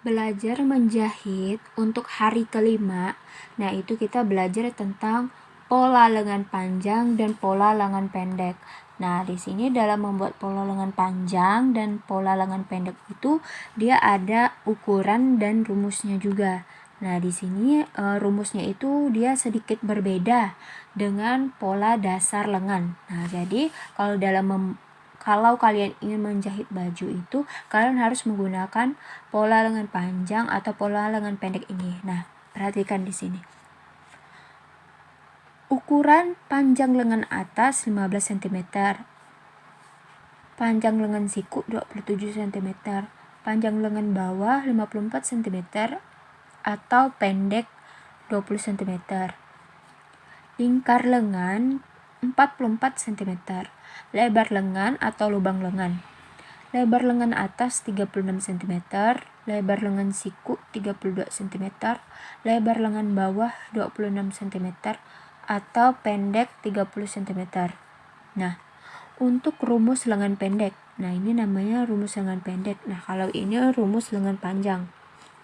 belajar menjahit untuk hari kelima. Nah, itu kita belajar tentang pola lengan panjang dan pola lengan pendek. Nah, di sini dalam membuat pola lengan panjang dan pola lengan pendek itu dia ada ukuran dan rumusnya juga. Nah, di sini e, rumusnya itu dia sedikit berbeda dengan pola dasar lengan. Nah, jadi kalau dalam kalau kalian ingin menjahit baju itu, kalian harus menggunakan pola lengan panjang atau pola lengan pendek ini. Nah, perhatikan di sini. Ukuran panjang lengan atas 15 cm. Panjang lengan siku 27 cm. Panjang lengan bawah 54 cm atau pendek 20 cm. Lingkar lengan 44 cm. Lebar lengan atau lubang lengan. Lebar lengan atas 36 cm, lebar lengan siku 32 cm, lebar lengan bawah 26 cm atau pendek 30 cm. Nah, untuk rumus lengan pendek. Nah, ini namanya rumus lengan pendek. Nah, kalau ini rumus lengan panjang.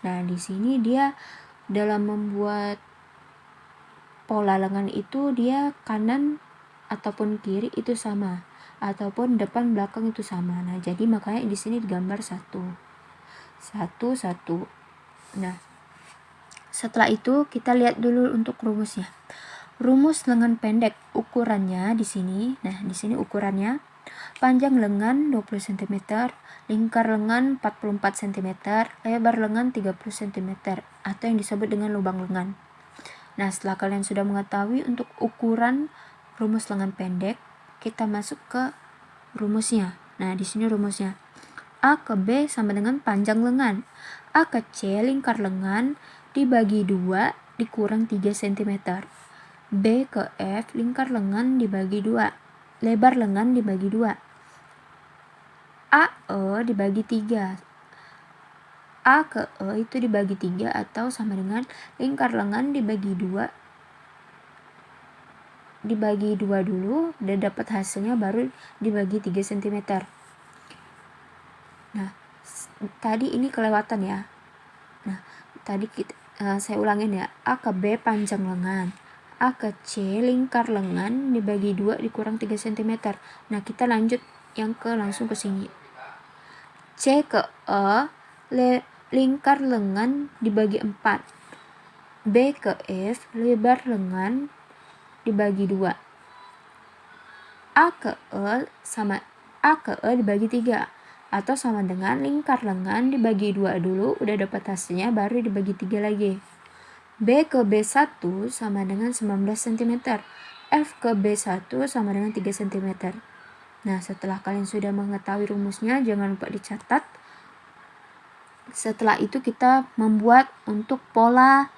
Nah, di sini dia dalam membuat pola lengan itu dia kanan ataupun kiri itu sama ataupun depan belakang itu sama. Nah jadi makanya di sini digambar satu. Satu satu. Nah setelah itu kita lihat dulu untuk rumusnya. Rumus lengan pendek ukurannya di sini. Nah di sini ukurannya. Panjang lengan 20 cm lingkar lengan 44 cm lebar lengan 30 cm atau yang disebut dengan lubang lengan. Nah setelah kalian sudah mengetahui untuk ukuran rumus lengan pendek, kita masuk ke rumusnya. Nah, di sini rumusnya. A ke B sama dengan panjang lengan. A ke C lingkar lengan dibagi 2 dikurang 3 cm. B ke F lingkar lengan dibagi 2. Lebar lengan dibagi 2. A E dibagi 3. A ke E itu dibagi 3 atau sama dengan lingkar lengan dibagi 2 dibagi dua dulu dan dapat hasilnya baru dibagi 3 cm nah tadi ini kelewatan ya. Nah tadi kita, uh, saya ulangin ya. A ke B panjang lengan A ke C lingkar lengan dibagi dua dikurang 3 cm nah kita lanjut yang ke langsung ke sini. C ke E le, lingkar lengan dibagi 4 B ke F lebar lengan dibagi dua. A ke E sama A ke E dibagi tiga atau sama dengan lingkar lengan dibagi dua dulu udah dapat hasilnya baru dibagi tiga lagi. B ke B1 sama dengan 19 cm. F ke B1 sama dengan 3 cm. Nah, setelah kalian sudah mengetahui rumusnya, jangan lupa dicatat. Setelah itu kita membuat untuk pola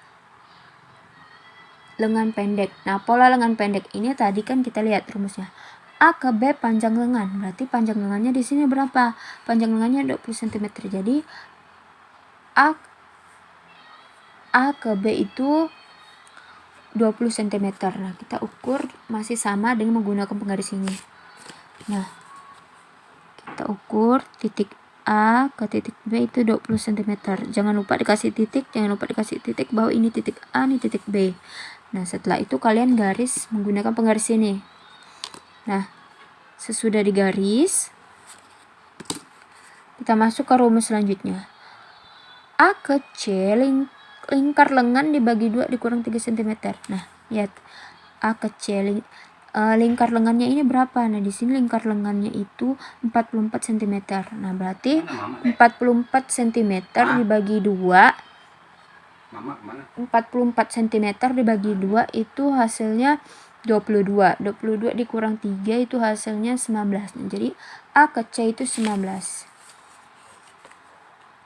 lengan pendek. Nah, pola lengan pendek ini tadi kan kita lihat rumusnya. A ke B panjang lengan. Berarti panjang lengannya di sini berapa? Panjang lengannya 20 cm. Jadi A A ke B itu 20 cm. Nah, kita ukur masih sama dengan menggunakan penggaris ini. Nah, kita ukur titik A ke titik B itu 20 cm. Jangan lupa dikasih titik, jangan lupa dikasih titik bahwa ini titik A, ini titik B. Nah, setelah itu kalian garis menggunakan penggaris ini. Nah, sesudah digaris, kita masuk ke rumus selanjutnya. A ke C ling lingkar lengan dibagi dua dikurang 3 cm. Nah, lihat. A ke C ling uh, lingkar lengannya ini berapa? Nah, di sini lingkar lengannya itu 44 cm. Nah, berarti 44 cm dibagi dua 44 cm dibagi 2 itu hasilnya 22. 22 dikurang 3 itu hasilnya 19. jadi A ke C itu 19.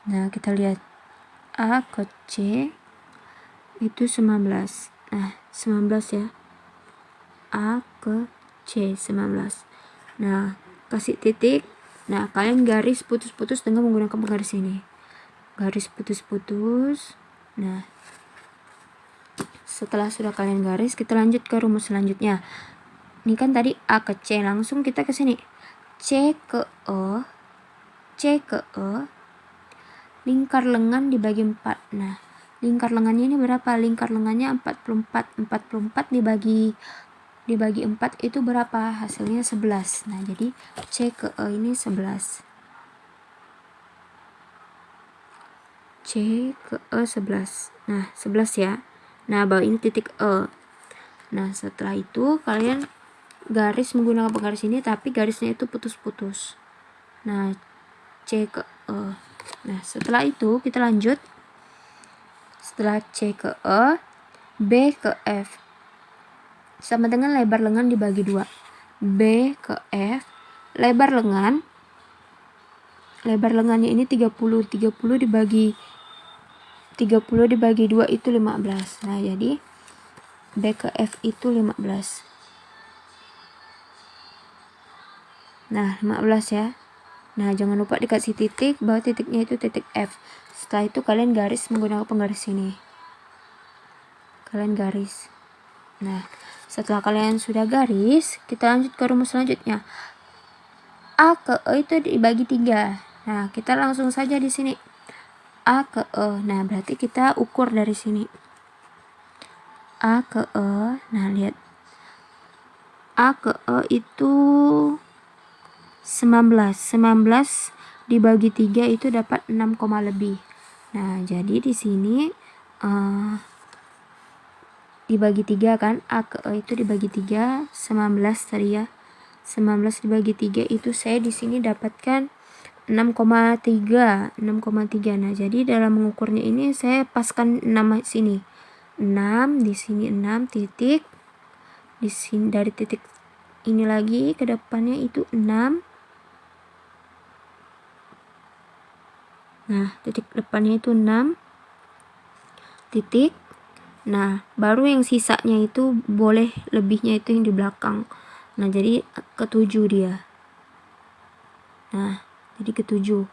Nah, kita lihat A ke C itu 19. Nah, 19 ya. A ke C 19. Nah, kasih titik. Nah, kalian garis putus-putus dengan menggunakan penggaris ini. Garis putus-putus. Nah, setelah sudah kalian garis, kita lanjut ke rumus selanjutnya. Ini kan tadi A ke C, langsung kita ke sini. C ke E, C ke E, lingkar lengan dibagi 4 nah lingkar lengannya ini berapa? Lingkar lengannya 44 44 dibagi dibagi 4 itu berapa? Hasilnya 11 nah jadi C ke E ini 11 C ke E 11 nah 11 ya. Nah bawah ini titik E. Nah setelah itu kalian garis menggunakan penggaris ini tapi garisnya itu putus-putus. Nah C ke E. Nah setelah itu kita lanjut. Setelah C ke E, B ke F. Sama dengan lebar lengan dibagi dua. B ke F, lebar lengan, lebar lengannya ini 30, 30 dibagi 30 dibagi 2 itu 15. Nah, jadi B ke F itu 15. Nah, 15 ya. Nah, jangan lupa dikasih titik, bahwa titiknya itu titik F. Setelah itu kalian garis menggunakan penggaris ini. Kalian garis. Nah, setelah kalian sudah garis, kita lanjut ke rumus selanjutnya. A ke E itu dibagi tiga. Nah, kita langsung saja di sini. A ke E. Nah, berarti kita ukur dari sini. A ke E. Nah, lihat. A ke E itu 19. 19 dibagi 3 itu dapat 6, lebih. Nah, jadi di sini uh, dibagi 3 kan, A ke E itu dibagi 3, 19 tadi ya. 19 dibagi 3 itu saya di sini dapatkan 6,3 6,3 nah jadi dalam mengukurnya ini saya paskan 6 sini 6 di sini 6 titik di sini dari titik ini lagi ke depannya itu 6 Nah, titik depannya itu 6 titik. Nah, baru yang sisanya itu boleh lebihnya itu yang di belakang. Nah, jadi ketujuh dia. Nah, jadi ketujuh.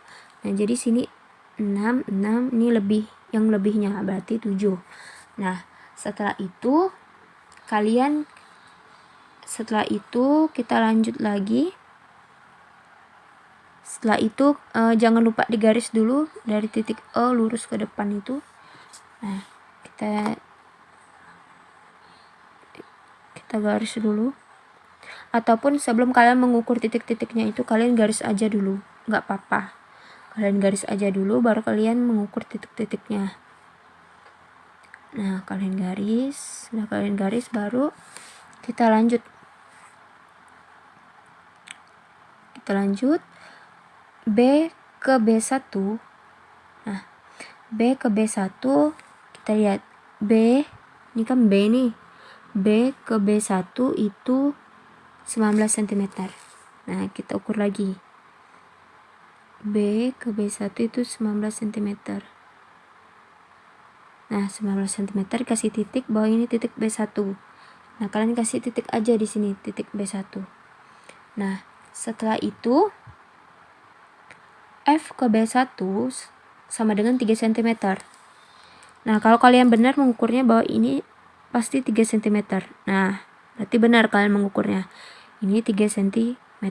Nah, jadi sini 6, 6, ini lebih, yang lebihnya berarti 7. Nah, setelah itu kalian setelah itu kita lanjut lagi setelah itu uh, jangan lupa digaris dulu dari titik E lurus ke depan itu nah kita kita garis dulu ataupun sebelum kalian mengukur titik-titiknya itu kalian garis aja dulu nggak apa-apa. Kalian garis aja dulu baru kalian mengukur titik-titiknya. Nah kalian garis nah kalian garis baru kita lanjut. Kita lanjut. B ke B1 nah B ke B1 kita lihat. B ini kan B nih. B ke B1 itu 19 cm nah kita ukur lagi B ke B1 itu 19 cm nah 19 cm kasih titik bahwa ini titik B1 nah kalian kasih titik aja di sini titik B1 nah setelah itu F ke B1 sama dengan 3 cm. Nah, kalau kalian benar mengukurnya bahwa ini pasti 3 cm. Nah, berarti benar kalian mengukurnya. Ini 3 cm.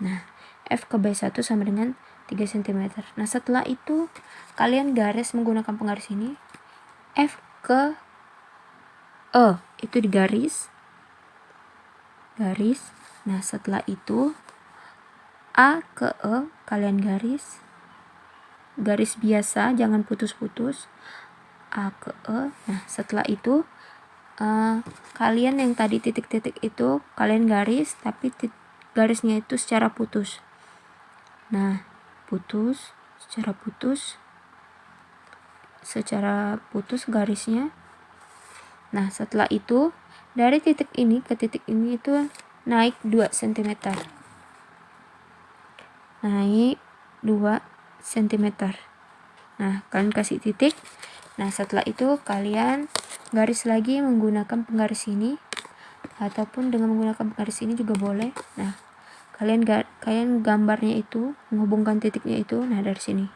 Nah, F ke B1 sama dengan 3 cm. Nah, setelah itu kalian garis menggunakan penggaris ini. F ke E itu digaris. Garis. Nah, setelah itu A ke E kalian garis garis biasa jangan putus-putus A ke E nah setelah itu uh, kalian yang tadi titik-titik itu kalian garis tapi garisnya itu secara putus nah putus secara putus secara putus garisnya. Nah setelah itu dari titik ini ke titik ini itu naik 2 cm naik 2 cm nah kalian kasih titik. Nah setelah itu kalian garis lagi menggunakan penggaris ini ataupun dengan menggunakan penggaris ini juga boleh. Nah kalian ga, kalian gambarnya itu menghubungkan titiknya itu nah dari sini.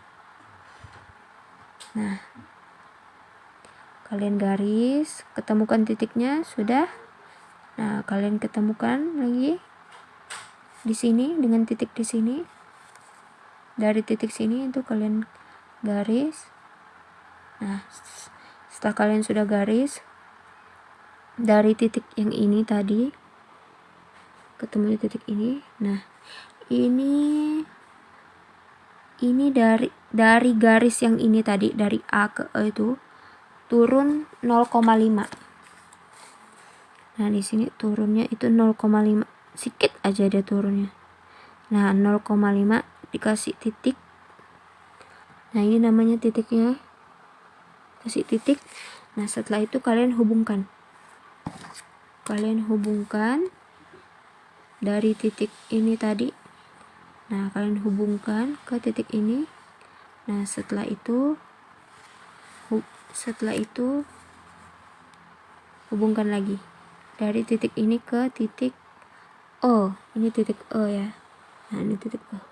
Nah. Kalian garis ketemukan titiknya sudah. Nah kalian ketemukan lagi di sini dengan titik di sini. Dari titik sini itu kalian garis. Nah setelah kalian sudah garis dari titik yang ini tadi ketemu di titik ini. Nah ini ini dari dari garis yang ini tadi dari A ke E itu turun 0,5 nah di sini turunnya itu 0,5 sedikit aja dia turunnya. Nah 0,5 dikasih titik. Nah ini namanya titiknya. Kasih titik. Nah setelah itu kalian hubungkan. Kalian hubungkan dari titik ini tadi. Nah kalian hubungkan ke titik ini. Nah setelah itu setelah itu hubungkan lagi. Dari titik ini ke titik O. Ini titik O ya. Nah ini titik O.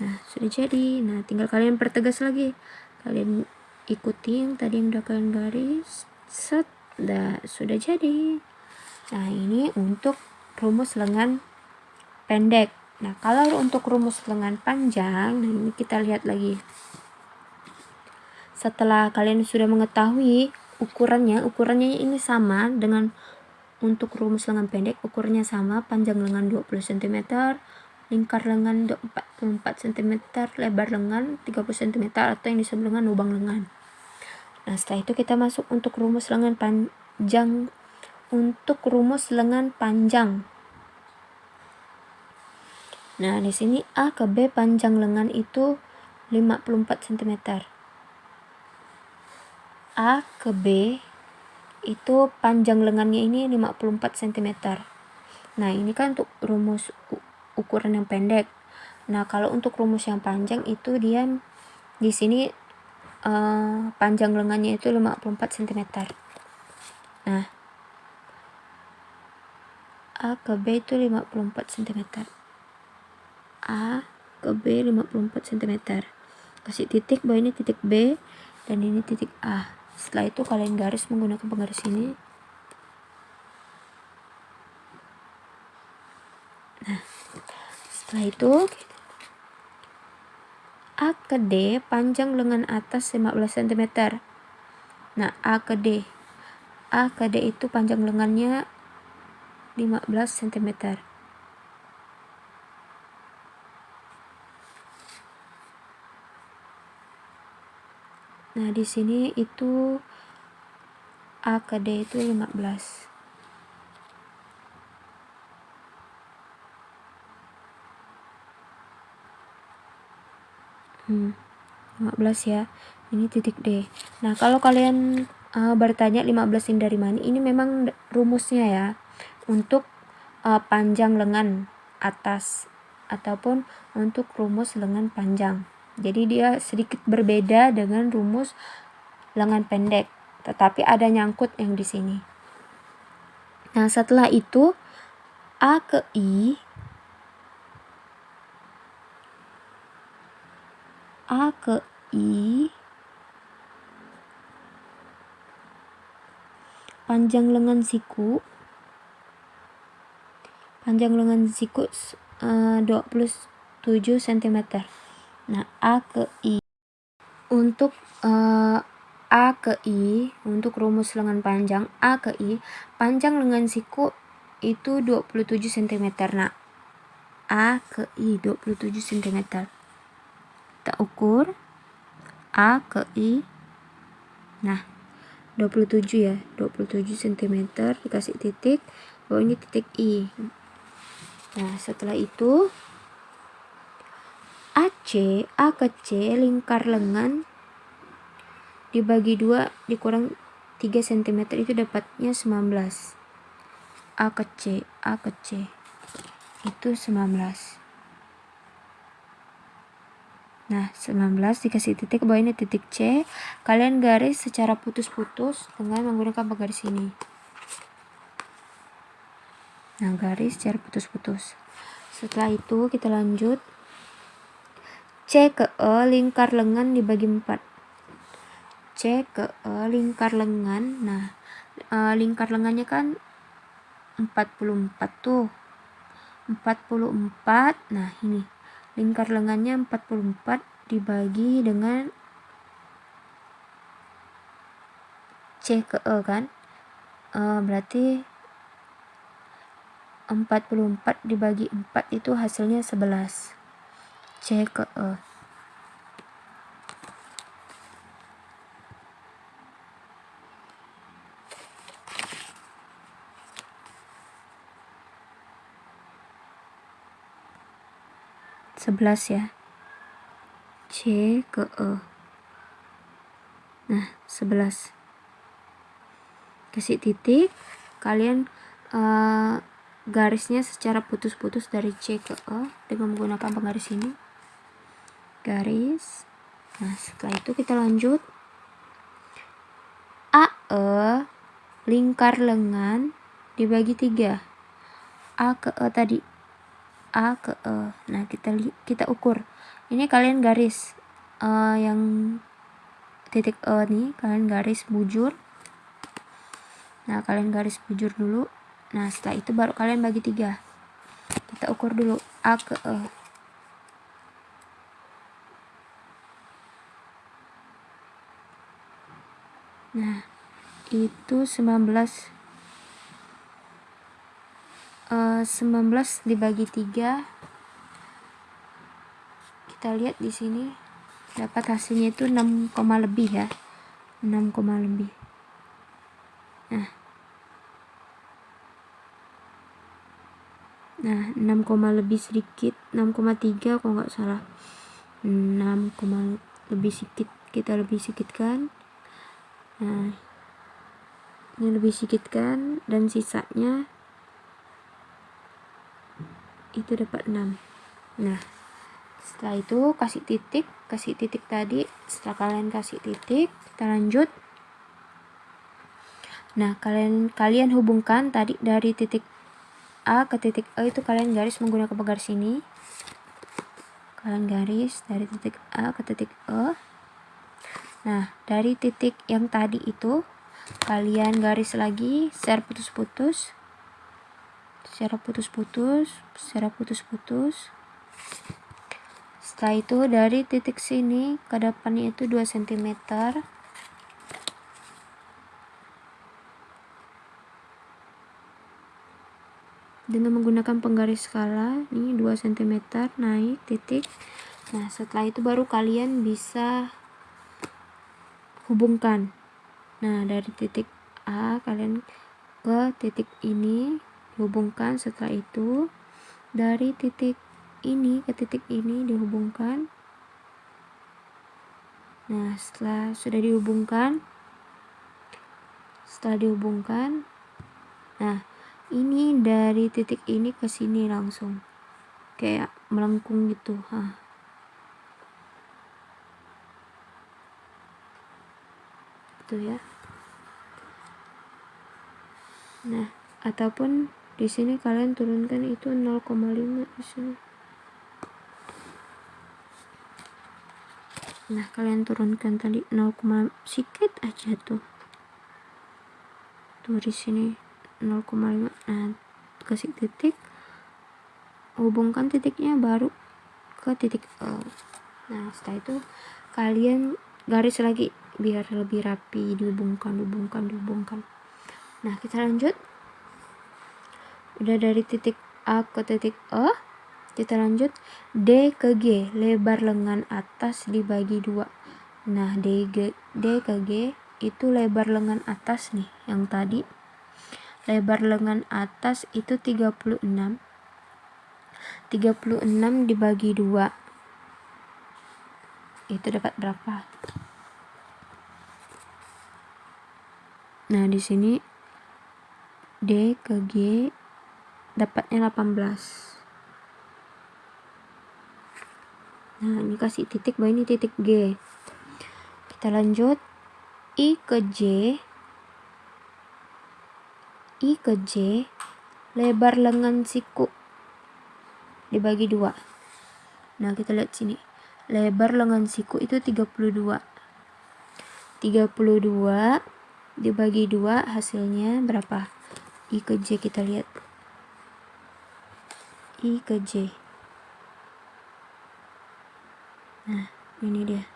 Nah sudah jadi. Nah tinggal kalian pertegas lagi. Kalian ikuti yang tadi yang udah kalian garis. Set. Dah sudah jadi. Nah ini untuk rumus lengan pendek nah kalau untuk rumus lengan panjang nah ini kita lihat lagi setelah kalian sudah mengetahui ukurannya ukurannya ini sama dengan untuk rumus lengan pendek ukurannya sama panjang lengan 20 cm lingkar lengan 44 cm, lebar lengan 30 cm atau yang disebut dengan lubang lengan. Nah, setelah itu kita masuk untuk rumus lengan panjang untuk rumus lengan panjang. Nah, di sini A ke B panjang lengan itu 54 cm. A ke B itu panjang lengannya ini 54 cm. Nah, ini kan untuk rumus ukuran yang pendek. Nah, kalau untuk rumus yang panjang itu dia di sini uh, panjang lengannya itu 54 cm. Nah, A ke B itu 54 cm. A ke B 54 cm. Kasih titik bahwa ini titik B dan ini titik A. Setelah itu kalian garis menggunakan penggaris ini. Nah, setelah itu A ke D panjang lengan atas 15 cm. Nah, A ke D. A ke D itu panjang lengannya 15 cm. Nah, di sini itu A ke D itu 15. Hmm, 15 ya. Ini titik D. Nah, kalau kalian uh, bertanya 15 ini dari mana? Ini memang rumusnya ya. Untuk uh, panjang lengan atas ataupun untuk rumus lengan panjang. Jadi dia sedikit berbeda dengan rumus lengan pendek, tetapi ada nyangkut yang di sini. Nah, setelah itu A ke I A ke I panjang lengan siku panjang lengan siku uh, 27 cm nah A ke I. Untuk uh, A ke I untuk rumus lengan panjang A ke I panjang lengan siku itu 27 cm nah A ke I 27 cm kita ukur. A ke I. Nah 27 ya 27 cm dikasih titik. Bahwa ini titik I nah setelah itu AC A ke C lingkar lengan dibagi dua dikurang 3 cm itu dapatnya 19 A ke C A ke C itu 19 Nah, 19 dikasih titik bawah ini titik C. Kalian garis secara putus-putus dengan menggunakan penggaris ini. Nah, garis secara putus-putus. Setelah itu kita lanjut. C ke E lingkar lengan dibagi 4. C ke E lingkar lengan. Nah, e, lingkar lengannya kan 44 tuh. 44. Nah, ini lingkar lengannya 44 dibagi dengan C ke E kan uh, berarti 44 dibagi 4 itu hasilnya 11 C ke E. Sebelas ya. C ke E. Nah sebelas. Kasih titik. Kalian uh, garisnya secara putus-putus dari C ke E dengan menggunakan penggaris ini. Garis. Nah setelah itu kita lanjut. AE lingkar lengan dibagi tiga. A ke E tadi. A ke E. Nah kita kita ukur. Ini kalian garis uh, yang titik E nih kalian garis bujur. Nah kalian garis bujur dulu nah setelah itu baru kalian bagi tiga. Kita ukur dulu. A ke E. Nah itu 19 uh, 19 dibagi 3 kita lihat di sini. Dapat hasilnya itu 6, lebih ya. 6, lebih. Nah nah 6, lebih sedikit 6,3 kalau nggak salah. 6, lebih sedikit kita lebih sedikitkan. Nah ini lebih sedikitkan dan sisanya itu dapat 6 nah setelah itu kasih titik kasih titik tadi. Setelah kalian kasih titik kita lanjut. Nah kalian kalian hubungkan tadi dari titik A ke titik E itu kalian garis menggunakan penggaris ini kalian garis dari titik A ke titik E. Nah dari titik yang tadi itu kalian garis lagi secara putus-putus. Secara putus-putus secara putus-putus. Setelah itu dari titik sini ke depannya itu 2 cm dengan menggunakan penggaris skala ini 2 cm naik titik. Nah setelah itu baru kalian bisa hubungkan. Nah dari titik A kalian ke titik ini hubungkan setelah itu dari titik ini ke titik ini dihubungkan. Nah setelah sudah dihubungkan setelah dihubungkan nah ini dari titik ini ke sini langsung. Kayak melengkung gitu ha. Itu ya. Nah ataupun di sini kalian turunkan itu 0,5 di sini. Nah kalian turunkan tadi 0, sedikit aja tuh. Tuh di sini 0,5 nah kasih titik. Hubungkan titiknya baru ke titik O nah setelah itu kalian garis lagi biar lebih rapi. Dihubungkan dihubungkan dihubungkan. Nah kita lanjut. Udah dari titik A ke titik O kita lanjut. D ke G lebar lengan atas dibagi dua. Nah D, G, D ke G itu lebar lengan atas nih yang tadi lebar lengan atas itu 36 36 dibagi 2 itu dapat berapa? Nah di sini D ke G dapatnya 18 nah ini kasih titik bahwa ini titik G. Kita lanjut. I ke J I ke J lebar lengan siku. Dibagi dua. Nah kita lihat sini. Lebar lengan siku itu 32 32 dibagi dua hasilnya berapa? I ke J kita lihat. I ke J. Nah ini dia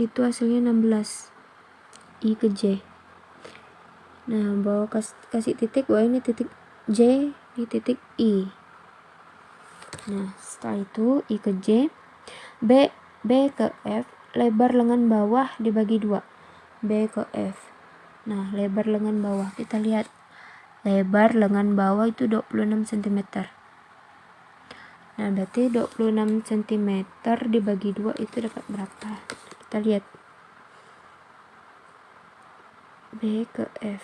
itu hasilnya 16 I ke J. Nah bawa kas, kasih titik bahwa ini titik J ini titik I. Nah setelah itu I ke J. B B ke F lebar lengan bawah dibagi dua. B ke F. Nah lebar lengan bawah kita lihat. Lebar lengan bawah itu 26 cm nah berarti 26 cm dibagi dua itu dapat berapa kita lihat. B ke F.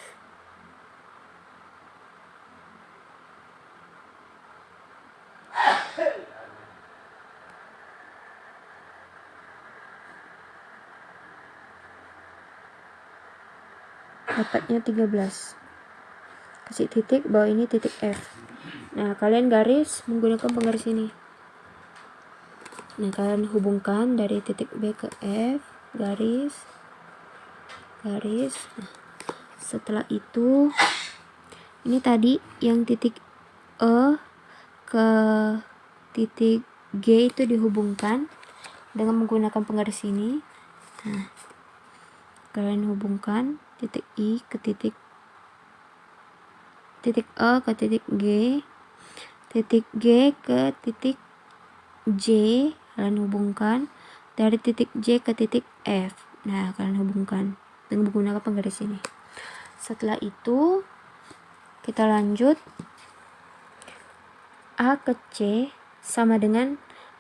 Dapatnya 13 kasih titik bawah ini titik F. Nah kalian garis menggunakan penggaris ini nah kalian hubungkan dari titik B ke F garis garis. Nah, setelah itu ini tadi yang titik E ke titik G itu dihubungkan dengan menggunakan penggaris ini. Nah kalian hubungkan titik I ke titik titik E ke titik G titik G ke titik J kalian hubungkan dari titik J ke titik F. Nah kalian hubungkan dengan menggunakan penggaris ini. Setelah itu kita lanjut. A ke C sama dengan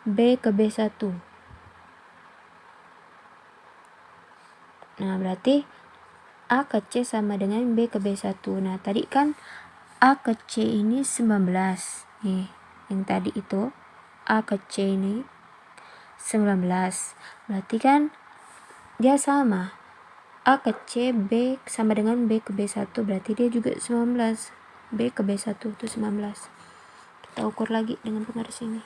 B ke B1 nah berarti A ke C sama dengan B ke B1 nah tadi kan A ke C ini 19 nih yang tadi itu A ke C ini 19 berarti kan dia sama. A ke C, B sama dengan B ke B1 berarti dia juga 19 B ke B1 itu 19 kita ukur lagi dengan penggaris ini.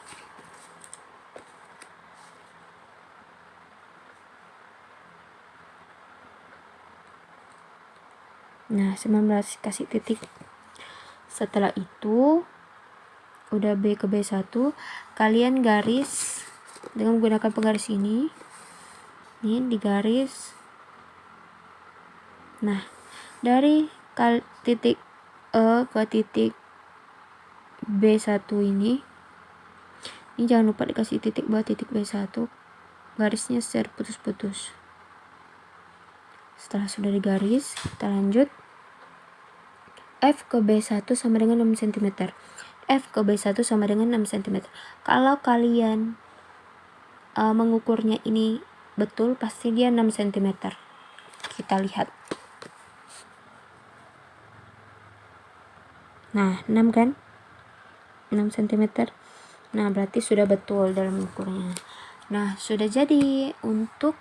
Nah 19 kasih titik. Setelah itu udah B ke B1 kalian garis dengan menggunakan penggaris ini ini digaris Nah, dari titik E ke titik B1 ini, ini jangan lupa dikasih titik buat titik B1, garisnya secara putus-putus. Setelah sudah digaris, kita lanjut. F ke B1 sama dengan 6 cm. F ke B1 sama dengan 6 cm. Kalau kalian uh, mengukurnya ini betul, pasti dia 6 cm. Kita lihat. Nah, 6 kan? 6 cm. Nah, berarti sudah betul dalam ukurnya. Nah, sudah jadi untuk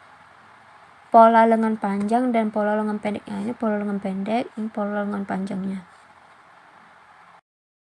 pola lengan panjang dan pola lengan pendeknya. Ini pola lengan pendek, ini pola lengan panjangnya.